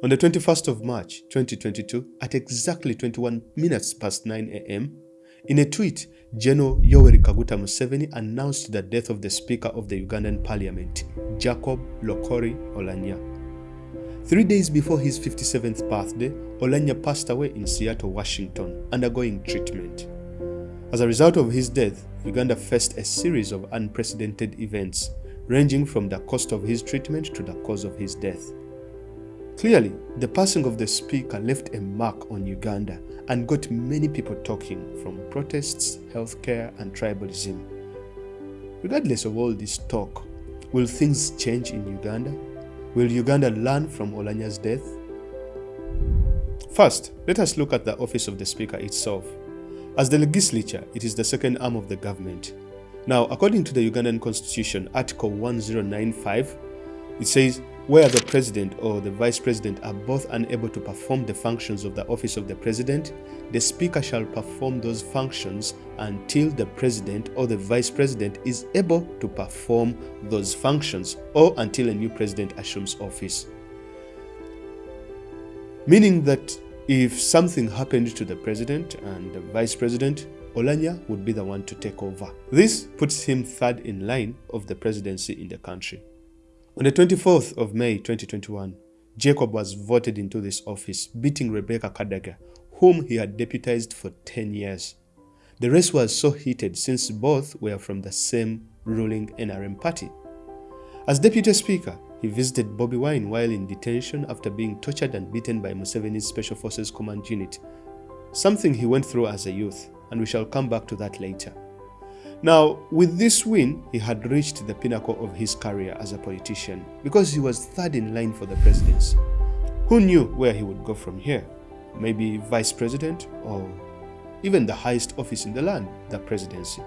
On the 21st of March 2022, at exactly 21 minutes past 9 a.m., in a tweet, General Yoweri Kaguta Museveni announced the death of the Speaker of the Ugandan Parliament, Jacob Lokori Oulanyah. Three days before his 57th birthday, Oulanyah passed away in Seattle, Washington, undergoing treatment. As a result of his death, Uganda faced a series of unprecedented events, ranging from the cost of his treatment to the cause of his death. Clearly, the passing of the speaker left a mark on Uganda and got many people talking from protests, healthcare, and tribalism. Regardless of all this talk, will things change in Uganda? Will Uganda learn from Oulanyah's death? First, let us look at the office of the Speaker itself. As the legislature, it is the second arm of the government. Now, according to the Ugandan Constitution, Article 1095, it says, where the president or the vice president are both unable to perform the functions of the office of the president, the speaker shall perform those functions until the president or the vice president is able to perform those functions or until a new president assumes office. Meaning that if something happened to the president and the vice president, Oulanyah would be the one to take over. This puts him third in line of the presidency in the country. On the 24th of May 2021, Jacob was voted into this office, beating Rebecca Kadaga, whom he had deputized for 10 years. The race was so heated since both were from the same ruling NRM party. As deputy speaker, he visited Bobi Wine while in detention after being tortured and beaten by Museveni's Special Forces Command Unit, something he went through as a youth, and we shall come back to that later. Now, with this win, he had reached the pinnacle of his career as a politician because he was third in line for the presidency. Who knew where he would go from here? Maybe vice president or even the highest office in the land, the presidency.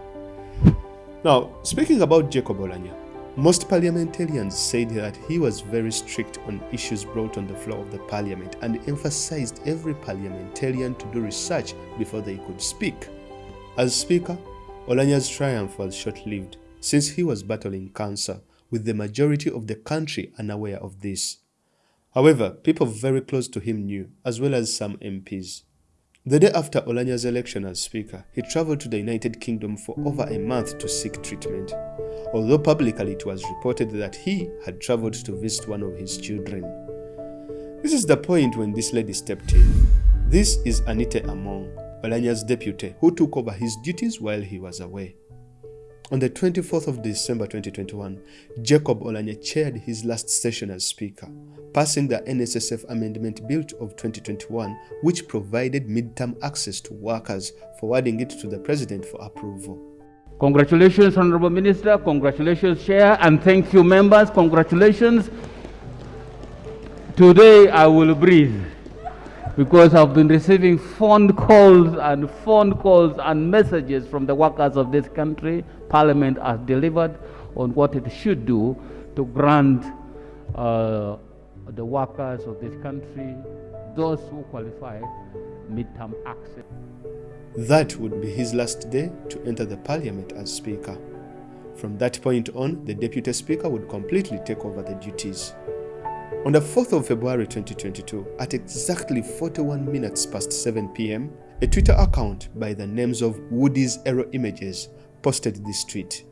Now, speaking about Jacob Oulanyah, most parliamentarians said that he was very strict on issues brought on the floor of the parliament and emphasized every parliamentarian to do research before they could speak. As speaker, Oulanyah's triumph was short-lived since he was battling cancer, with the majority of the country unaware of this. However, people very close to him knew, as well as some MPs. The day after Oulanyah's election as Speaker, he traveled to the United Kingdom for over a month to seek treatment, although publicly it was reported that he had traveled to visit one of his children. This is the point when this lady stepped in. This is Anita Among, Oulanyah's deputy, who took over his duties while he was away. On the 24th of December 2021, Jacob Oulanyah chaired his last session as Speaker, passing the NSSF Amendment Bill of 2021, which provided midterm access to workers, forwarding it to the President for approval. Congratulations, Honorable Minister. Congratulations, Chair. And thank you, members. Congratulations. Today I will breathe because I've been receiving phone calls and phone calls and messages from the workers of this country. Parliament has delivered on what it should do to grant uh, the workers of this country, those who qualify, midterm access. That would be his last day to enter the parliament as speaker. From that point on, the deputy speaker would completely take over the duties. On the 4th of February 2022, at exactly 41 minutes past 7 pm, a Twitter account by the names of Woody's Aero Images posted this tweet.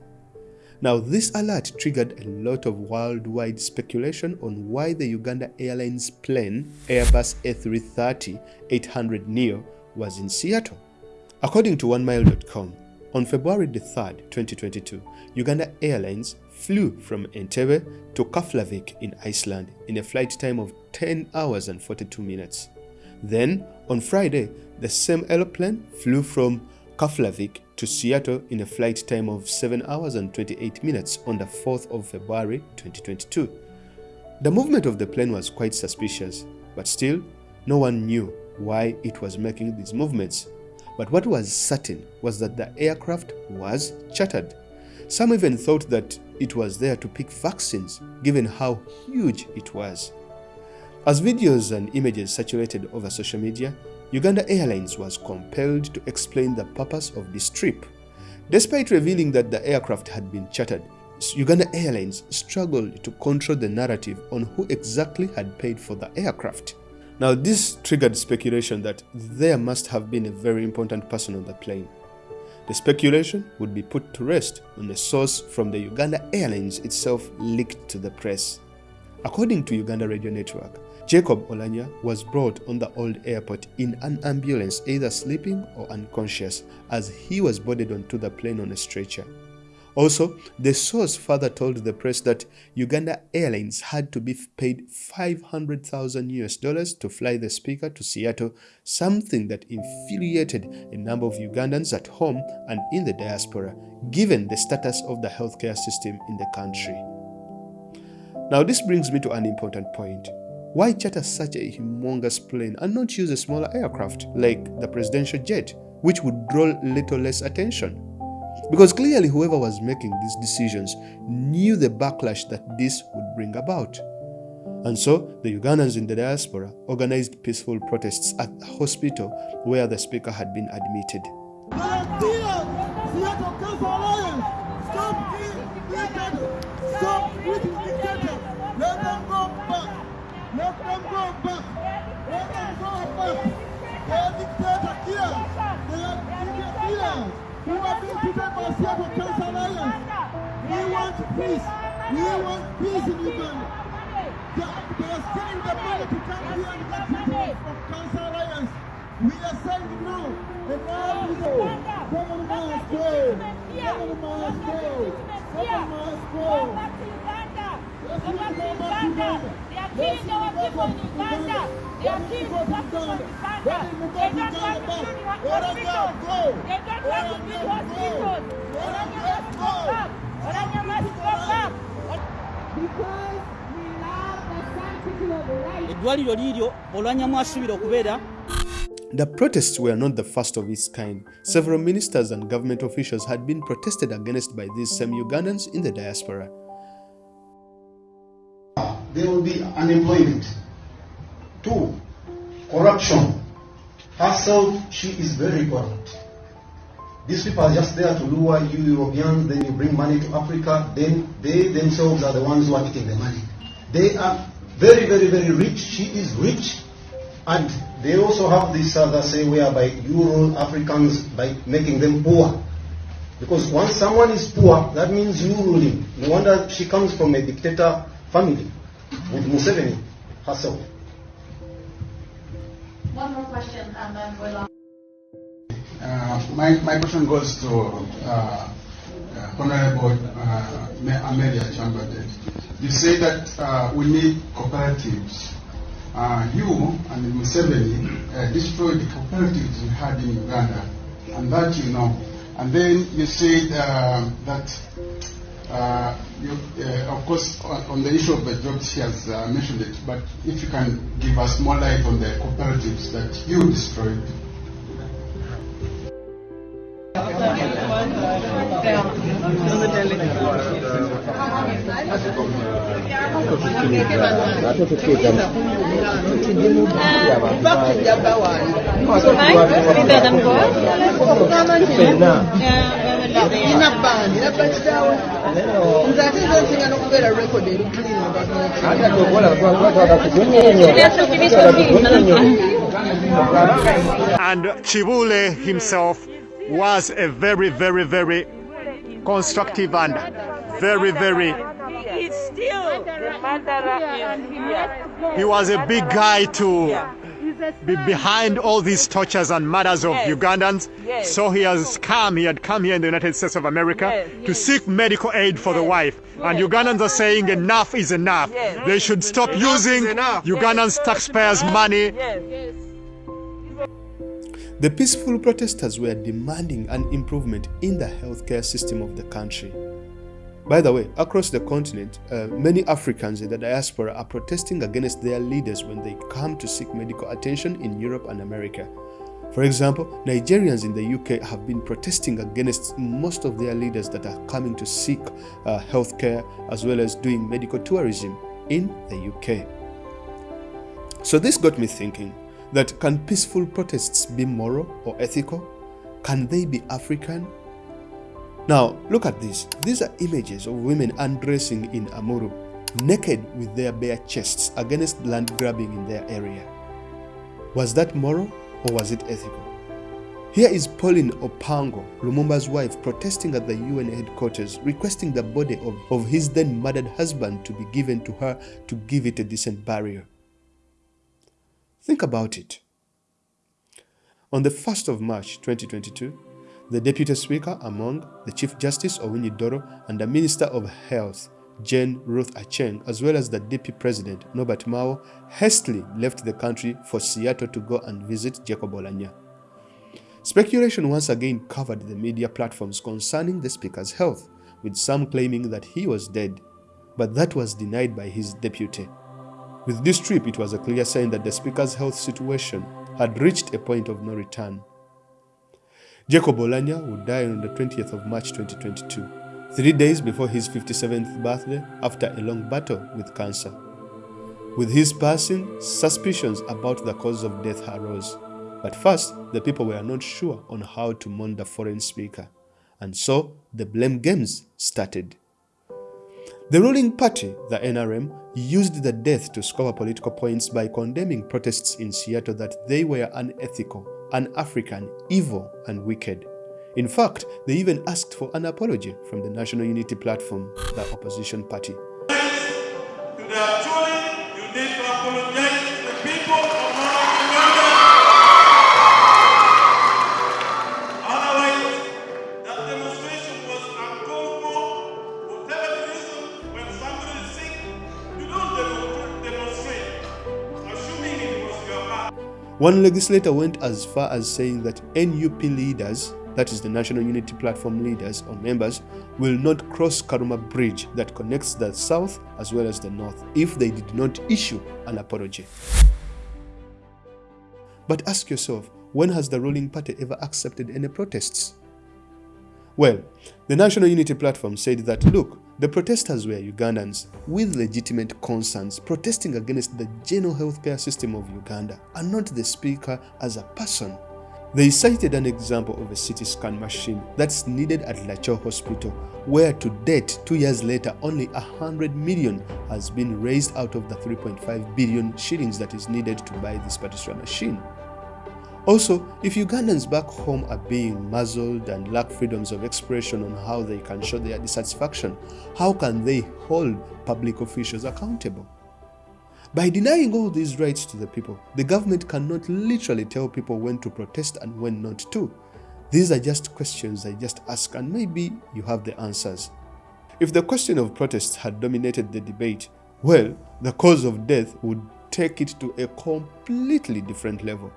Now, this alert triggered a lot of worldwide speculation on why the Uganda Airlines plane Airbus A330-800 Neo was in Seattle. According to OneMile.com, on February 3, 2022, Uganda Airlines flew from Entebbe to Keflavik in Iceland in a flight time of 10 hours and 42 minutes. Then, on Friday, the same aeroplane flew from Keflavik to Seattle in a flight time of 7 hours and 28 minutes on the 4th of February 2022. The movement of the plane was quite suspicious, but still, no one knew why it was making these movements. But what was certain was that the aircraft was chartered. Some even thought that it was there to pick vaccines, given how huge it was. As videos and images circulated over social media, Uganda Airlines was compelled to explain the purpose of this trip. Despite revealing that the aircraft had been chartered, Uganda Airlines struggled to control the narrative on who exactly had paid for the aircraft. Now, this triggered speculation that there must have been a very important person on the plane. The speculation would be put to rest when a source from the Uganda Airlines itself leaked to the press. According to Uganda Radio Network, Jacob Oulanyah was brought on the old airport in an ambulance either sleeping or unconscious as he was boarded onto the plane on a stretcher. Also, the source further told the press that Uganda Airlines had to be paid 500,000 US dollars to fly the speaker to Seattle, something that infuriated a number of Ugandans at home and in the diaspora, given the status of the healthcare system in the country. Now, this brings me to an important point. Why charter such a humongous plane and not use a smaller aircraft like the presidential jet, which would draw little less attention? Because clearly, whoever was making these decisions knew the backlash that this would bring about. And so, the Ugandans in the diaspora organized peaceful protests at the hospital where the speaker had been admitted. who have been treated by Seattle Cancer Alliance. We want peace. We want peace in Uganda. They, are sending the money to come here and get treatment from Cancer Alliance. We are saying no. Enough is go. Someone must go. Someone must go. Someone must go. Let's go back to Uganda. People Uganda. They are killing our people in Uganda. They don't want to build hospitals. They don't want to build hospitals. Orania must go back. Orania must go back. because we love the sanctity of life. eddwaliro liiryo olwanyamu asuubira okubeera The protests were not the first of its kind. Several ministers and government officials had been protested against by these same Ugandans in the diaspora. there will be unemployment. Two, corruption. Herself, she is very corrupt. These people are just there to lure you Europeans, then you bring money to Africa, then they themselves are the ones who are eating the money. They are very, very, very rich. She is rich. And they also have this other say whereby you rule Africans by making them poor. Because once someone is poor, that means you him. No wonder she comes from a dictator family with Museveni herself. One more question and then we'll. Uh, my, my question goes to uh, uh, Honorable uh, Amelia Kyambadde. You say that uh, we need cooperatives. Uh, you and Museveni uh, destroyed the cooperatives we had in Uganda, and that you know. And then you said uh, that, uh, you, uh, of course, on, the issue of the jobs, she has uh, mentioned it, but if you can give us more light on the cooperatives that you destroyed. Nze ate nze nsinga n'okubeera rekodi erikirina And Chibule himself was a very, very, very constructive and very, very. He is still the murderer in here. He was a big guy to be behind all these tortures and murders of Yes. Ugandans. Yes. So he has come, he had come here in the United States of America Yes, to yes. seek medical aid for the wife. And Ugandans are saying enough is enough. Yes. They should stop using Ugandans' taxpayers' money The peaceful protesters were demanding an improvement in the healthcare system of the country. By the way, across the continent, uh, many Africans in the diaspora are protesting against their leaders when they come to seek medical attention in Europe and America. For example, Nigerians in the UK have been protesting against most of their leaders that are coming to seek uh, healthcare as well as doing medical tourism in the UK. So this got me thinking that can peaceful protests be moral or ethical? Can they be African? Now, look at this. These are images of women undressing in Amuru, naked with their bare chests against land grabbing in their area. Was that moral or was it ethical? Here is Pauline Opango, Lumumba's wife, protesting at the UN headquarters, requesting the body of, of his then murdered husband to be given to her to give it a decent burial. Think about it. On the 1st of March 2022, the Deputy Speaker Among, the Chief Justice Owiny Dollo, and the Minister of Health Jane Ruth Aceng, as well as the Deputy President Norbert Mao, hastily left the country for Seattle to go and visit Jacob Oulanyah. Speculation once again covered the media platforms concerning the Speaker's health, with some claiming that he was dead, but that was denied by his deputy. With this trip, it was a clear sign that the Speaker's health situation had reached a point of no return. Jacob Oulanyah would die on the 20th of March 2022, three days before his 57th birthday after a long battle with cancer. With his passing, suspicions about the cause of death arose. But first, the people were not sure on how to mourn the foreign speaker, and so the blame games started. The ruling party, the NRM, used the death to score political points by condemning protests in Seattle that they were unethical, un-African, evil, and wicked. In fact, they even asked for an apology from the National Unity Platform, the opposition party. One legislator went as far as saying that NUP leaders, that is the National Unity Platform leaders or members, will not cross Karuma Bridge that connects the south as well as the north if they did not issue an apology. But ask yourself, when has the ruling party ever accepted any protests? Well, the National Unity Platform said that, look, the protesters were Ugandans with legitimate concerns protesting against the general healthcare system of Uganda and not the speaker as a person. They cited an example of a CT scan machine that's needed at Lacor Hospital, where to date, two years later, only 100 million has been raised out of the 3.5 billion shillings that is needed to buy this particular machine. Also, if Ugandans back home are being muzzled and lack freedoms of expression on how they can show their dissatisfaction, how can they hold public officials accountable? By denying all these rights to the people, the government cannot literally tell people when to protest and when not to. These are just questions I just ask and maybe you have the answers. If the question of protest had dominated the debate, well, the cause of death would take it to a completely different level.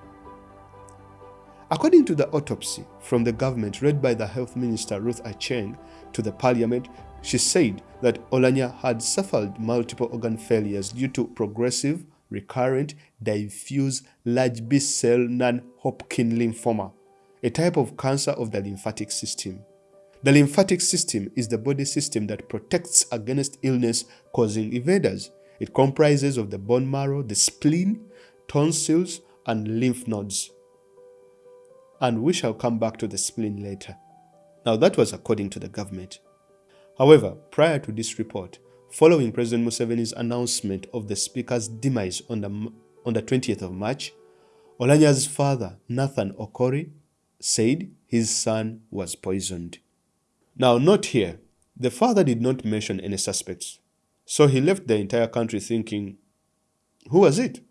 According to the autopsy from the government read by the health minister Ruth Aceng to the parliament, she said that Oulanyah had suffered multiple organ failures due to progressive, recurrent, diffuse large B-cell non-Hodgkin lymphoma, a type of cancer of the lymphatic system. The lymphatic system is the body system that protects against illness causing invaders. It comprises of the bone marrow, the spleen, tonsils, and lymph nodes and we shall come back to the spleen later. Now that was according to the government. However, prior to this report, following President Museveni's announcement of the speaker's demise on the, on the 20th of March, Oulanyah's father, Nathan Okori, said his son was poisoned. Now, note here, the father did not mention any suspects, so he left the entire country thinking, who was it?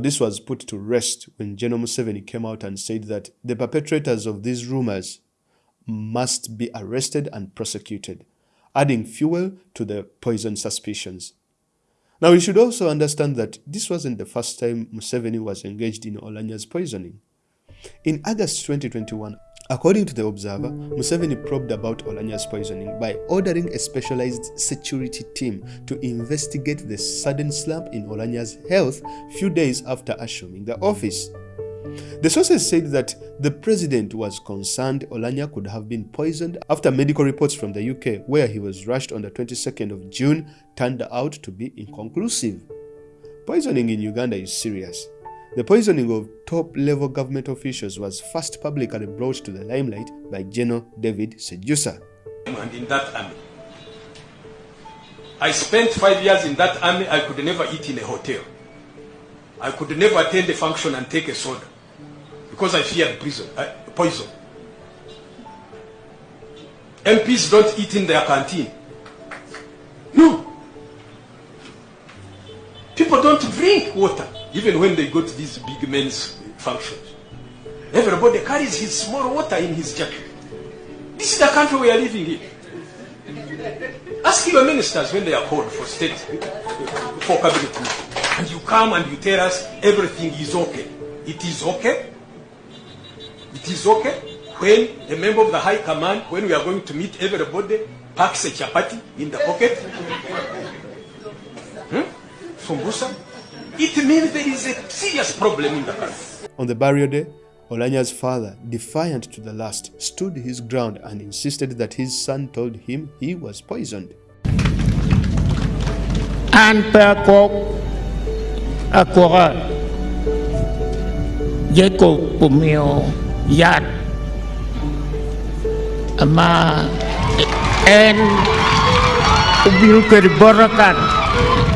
This was put to rest when General Museveni came out and said that the perpetrators of these rumors must be arrested and prosecuted, adding fuel to the poison suspicions. Now, we should also understand that this wasn't the first time Museveni was engaged in Oulanyah's poisoning. In August 2021, According to the Observer, Museveni probed about Oulanyah's poisoning by ordering a specialized security team to investigate the sudden slump in Oulanyah's health few days after assuming the office. The sources said that the president was concerned Oulanyah could have been poisoned after medical reports from the UK, where he was rushed on the 22nd of June, turned out to be inconclusive. Poisoning in Uganda is serious. The poisoning of top level government officials was first publicly brought to the limelight by General David Sejusa. And in that army. I spent five years in that army, I could never eat in a hotel. I could never attend a function and take a soda because I feared prison, uh, poison. MPs don't eat in their canteen. No. People don't drink water even when they go to these big men's functions. Everybody carries his small water in his jacket. This is the country we are living in. Ask your ministers when they are called for state, for cabinet meeting. And you come and you tell us everything is okay. It is okay. It is okay when a member of the high command, when we are going to meet everybody, packs a chapati in the pocket. Hmm? Sumbusa. It means there is a serious problem in the country. On the burial day, Oulanyah's father, defiant to the last, stood his ground and insisted that his son told him he was poisoned. An pekok akora Jacob pumio yat ama en ubil keribarakan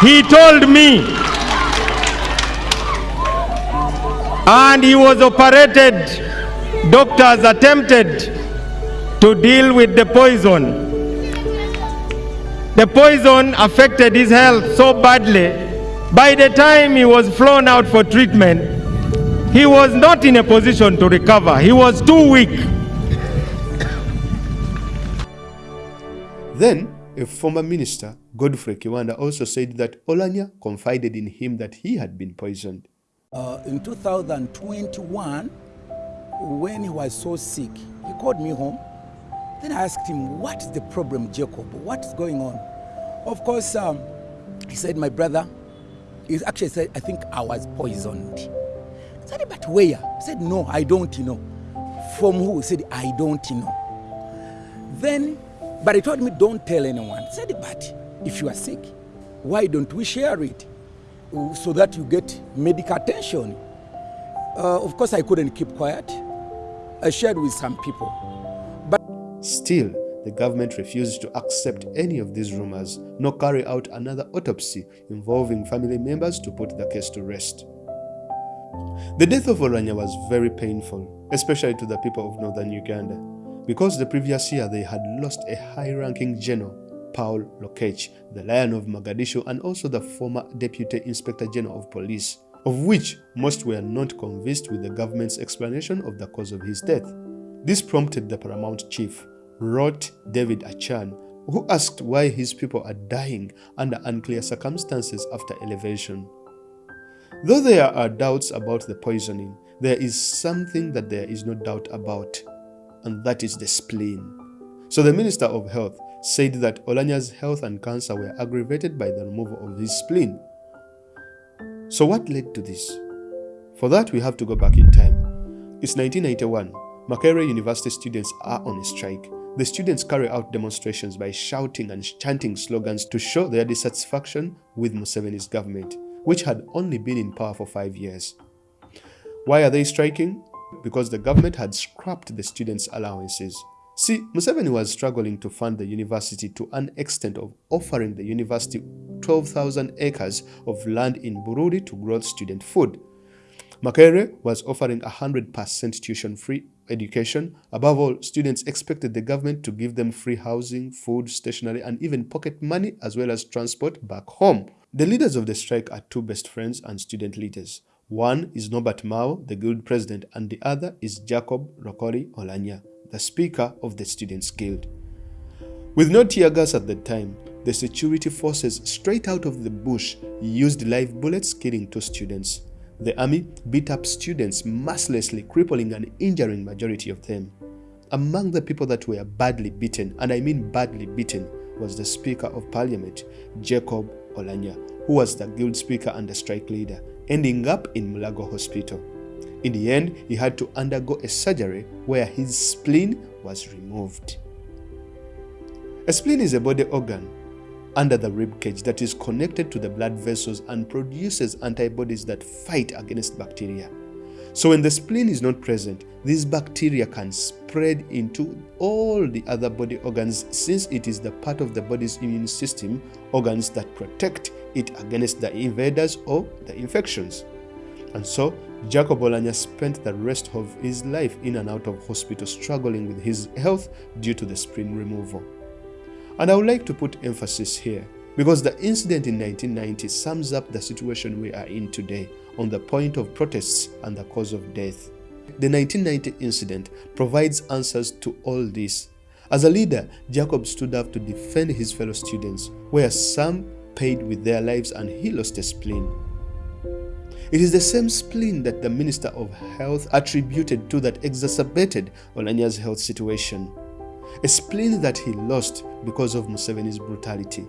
He told me, and he was operated. Doctors attempted to deal with the poison. The poison affected his health so badly by the time he was flown out for treatment, he was not in a position to recover. He was too weak. Then, a former minister, Godfrey Kiwanda, also said that Oulanyah confided in him that he had been poisoned. Uh, in 2021, when he was so sick, he called me home. Then I asked him, What is the problem, Jacob? What's going on? Of course, um, he said, My brother, he actually said, I think I was poisoned. I said, but where? He said, no, I don't know. From who? He said, I don't know. Then, but he told me, don't tell anyone. I said, but if you are sick, why don't we share it so that you get medical attention? Uh, of course, I couldn't keep quiet. I shared with some people. But Still, the government refused to accept any of these rumors nor carry out another autopsy involving family members to put the case to rest. The death of Oulanyah was very painful, especially to the people of northern Uganda, because the previous year they had lost a high-ranking general, Paul Lokech, the Lion of Mogadishu and also the former Deputy Inspector General of Police, of which most were not convinced with the government's explanation of the cause of his death. This prompted the paramount chief, Rwot David Achan, who asked why his people are dying under unclear circumstances after elevation. Though there are doubts about the poisoning, there is something that there is no doubt about, and that is the spleen. So the Minister of Health said that Oulanyah's health and cancer were aggravated by the removal of his spleen. So what led to this? For that, we have to go back in time. It's 1991. Makerere University students are on a strike. The students carry out demonstrations by shouting and chanting slogans to show their dissatisfaction with Museveni's government, which had only been in power for five years. Why are they striking? Because the government had scrapped the students' allowances. See, Museveni was struggling to fund the university to an extent of offering the university 12,000 acres of land in Bururi to grow student food. Makerere was offering 100% tuition-free education. Above all, students expected the government to give them free housing, food, stationery, and even pocket money as well as transport back home. The leaders of the strike are two best friends and student leaders. One is Norbert Mao, the guild president, and the other is Jacob Lokori Oulanyah, the speaker of the Students' Guild. With no tear gas at the time, the security forces straight out of the bush used live bullets killing two students. The army beat up students mercilessly, crippling and injuring majority of them. Among the people that were badly beaten, and I mean badly beaten, was the Speaker of Parliament, Jacob Oulanyah, who was the guild speaker and the strike leader, ending up in Mulago Hospital. In the end, he had to undergo a surgery where his spleen was removed. A spleen is a body organ under the rib cage that is connected to the blood vessels and produces antibodies that fight against bacteria. So when the spleen is not present, these bacteria can spread into all the other body organs since it is the part of the body's immune system organs that protect it against the invaders or the infections. And so, Jacob Oulanyah spent the rest of his life in and out of hospital struggling with his health due to the spleen removal. And I would like to put emphasis here because the incident in 1990 sums up the situation we are in today on the point of protests and the cause of death. The 1990 incident provides answers to all this. As a leader, Jacob stood up to defend his fellow students, where some paid with their lives and he lost a spleen. It is the same spleen that the Minister of Health attributed to that exacerbated Oulanyah's health situation. A spleen that he lost because of Museveni's brutality.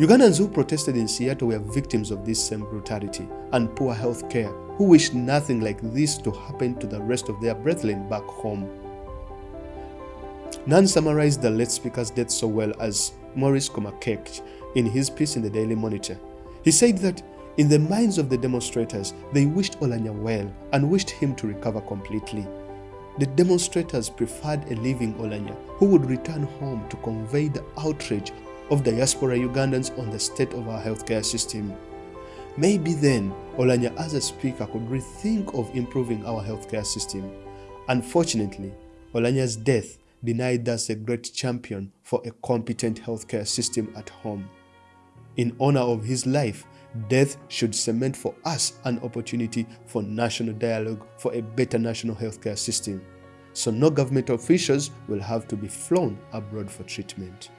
Ugandans who protested in Seattle were victims of this same brutality and poor health care, who wished nothing like this to happen to the rest of their brethren back home. None summarized the late speaker's death so well as Maurice Komakech in his piece in the Daily Monitor. He said that in the minds of the demonstrators, they wished Oulanyah well and wished him to recover completely. The demonstrators preferred a living Oulanyah who would return home to convey the outrage of diaspora Ugandans on the state of our healthcare system. Maybe then Oulanyah as a speaker could rethink of improving our healthcare system. Unfortunately, Oulanyah's death denied us a great champion for a competent healthcare system at home. In honor of his life, death should cement for us an opportunity for national dialogue for a better national healthcare system. So no government officials will have to be flown abroad for treatment.